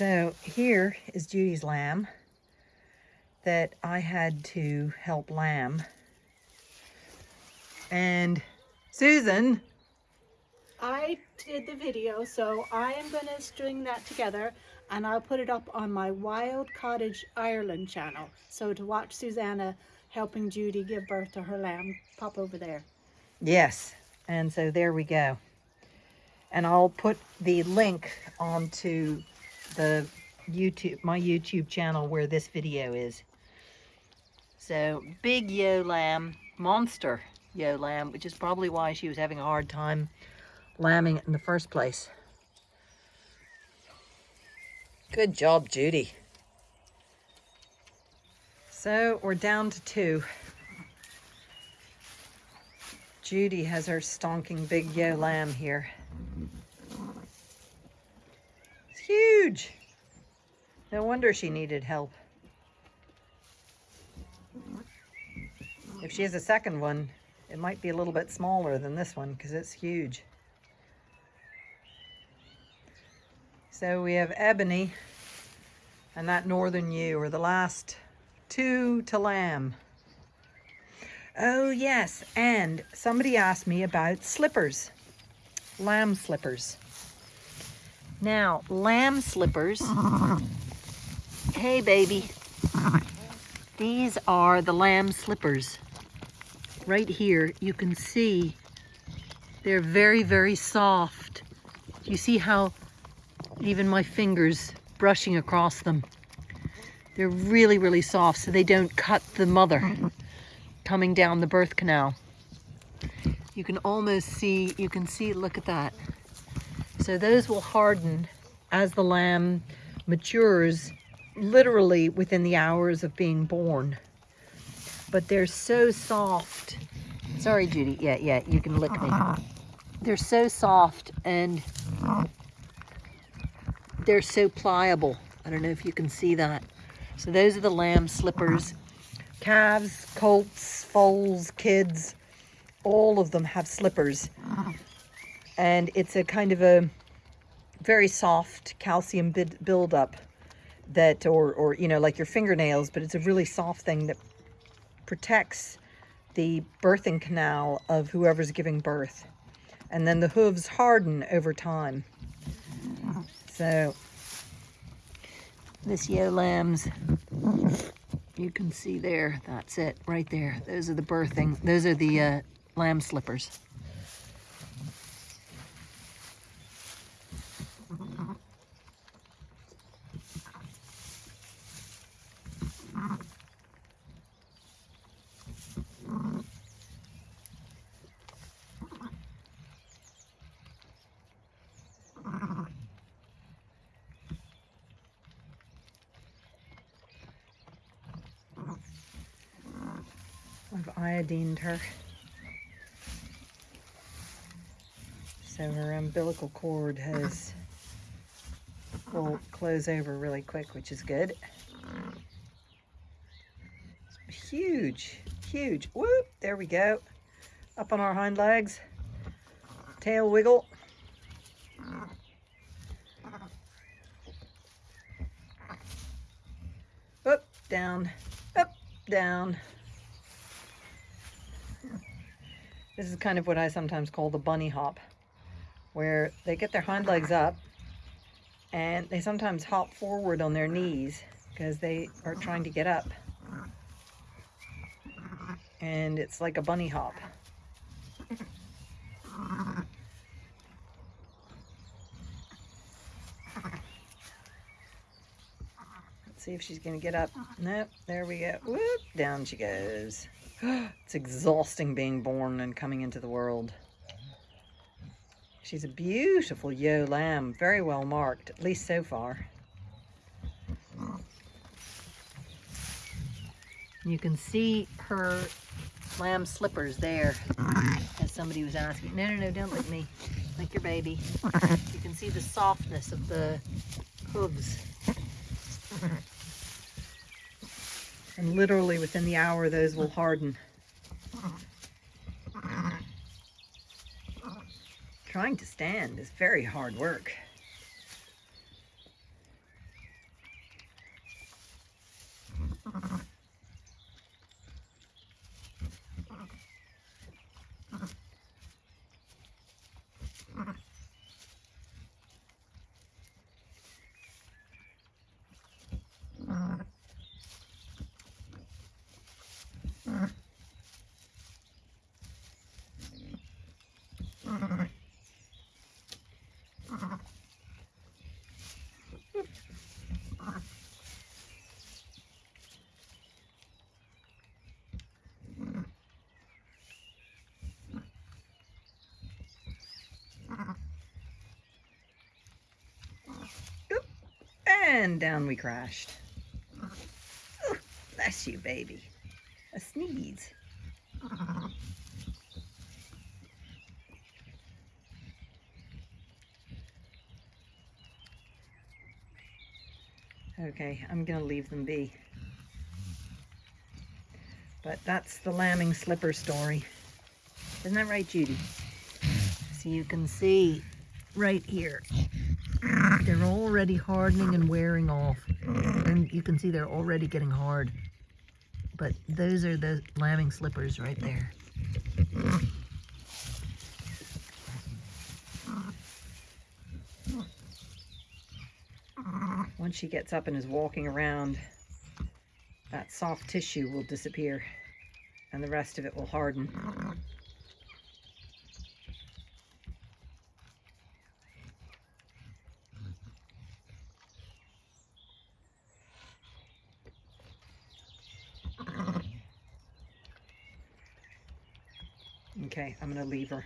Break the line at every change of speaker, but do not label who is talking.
So here is Judy's lamb that I had to help lamb. And Susan,
I did the video, so I am going to string that together and I'll put it up on my Wild Cottage Ireland channel. So to watch Susanna helping Judy give birth to her lamb, pop over there.
yes, and so there we go. And I'll put the link onto the YouTube, my YouTube channel where this video is. So big yo lamb, monster yo lamb, which is probably why she was having a hard time lambing it in the first place. Good job, Judy. So we're down to two. Judy has her stonking big yo lamb here. It's huge. No wonder she needed help. If she has a second one, it might be a little bit smaller than this one because it's huge. So we have Ebony and that Northern Ewe are the last two to lamb. Oh yes, and somebody asked me about slippers, lamb slippers. Now, lamb slippers, hey baby, these are the lamb slippers. Right here, you can see they're very, very soft. You see how even my fingers brushing across them. They're really, really soft so they don't cut the mother coming down the birth canal. You can almost see, you can see, look at that. So those will harden as the lamb matures, literally within the hours of being born. But they're so soft. Sorry, Judy. Yeah, yeah, you can lick me. They're so soft and they're so pliable. I don't know if you can see that. So those are the lamb slippers. Calves, colts, foals, kids, all of them have slippers. And it's a kind of a very soft calcium buildup that, or, or, you know, like your fingernails, but it's a really soft thing that protects the birthing canal of whoever's giving birth. And then the hooves harden over time. So this yo lambs, you can see there, that's it right there. Those are the birthing, those are the uh, lamb slippers. I've iodined her. So her umbilical cord has will close over really quick, which is good. Huge, huge. Whoop, there we go. Up on our hind legs. Tail wiggle. Up, down, up, down. This is kind of what I sometimes call the bunny hop, where they get their hind legs up and they sometimes hop forward on their knees because they are trying to get up. And it's like a bunny hop. See if she's going to get up. Uh-huh. Nope, there we go. Whoop, down she goes. it's exhausting being born and coming into the world. She's a beautiful yo lamb, very well marked, at least so far. You can see her lamb slippers there, as somebody was asking. No, no, no, don't lick me. Like your baby. You can see the softness of the hooves. And literally within the hour, those will harden. Trying to stand is very hard work. And down we crashed. Oh, bless you, baby. A sneeze. Okay, I'm gonna leave them be. But that's the lambing slipper story. Isn't that right, Judy? So you can see right here, they're already hardening and wearing off. And you can see they're already getting hard. But those are the lambing slippers right there. Once she gets up and is walking around, that soft tissue will disappear and the rest of it will harden. Okay, I'm gonna leave her.